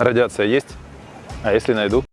Радиация есть? А если найду?